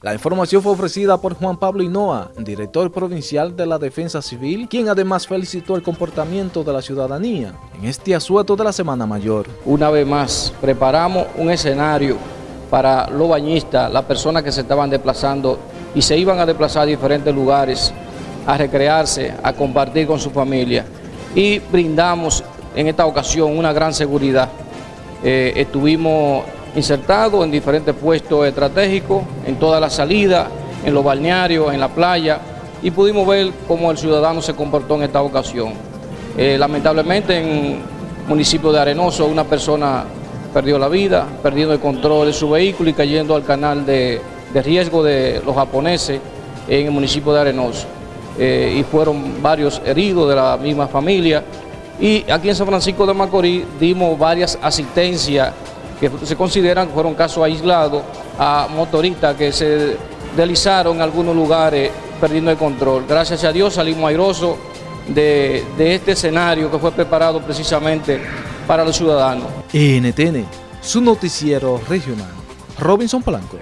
La información fue ofrecida por Juan Pablo Hinoa, director provincial de la Defensa Civil, quien además felicitó el comportamiento de la ciudadanía en este asueto de la Semana Mayor. Una vez más, preparamos un escenario para los bañistas, las personas que se estaban desplazando y se iban a desplazar a diferentes lugares a recrearse, a compartir con su familia. Y brindamos en esta ocasión una gran seguridad. Eh, estuvimos insertado en diferentes puestos estratégicos, en toda la salida, en los balnearios, en la playa, y pudimos ver cómo el ciudadano se comportó en esta ocasión. Eh, lamentablemente en el municipio de Arenoso una persona perdió la vida, perdiendo el control de su vehículo y cayendo al canal de, riesgo de los japoneses en el municipio de Arenoso. Eh, y fueron varios heridos de la misma familia. Y aquí en San Francisco de Macorís dimos varias asistencias que se consideran que fueron casos aislados a motoristas que se deslizaron en algunos lugares perdiendo el control. Gracias a Dios salimos airosos de, de este escenario que fue preparado precisamente para los ciudadanos. NTN, su noticiero regional. Robinson Blanco.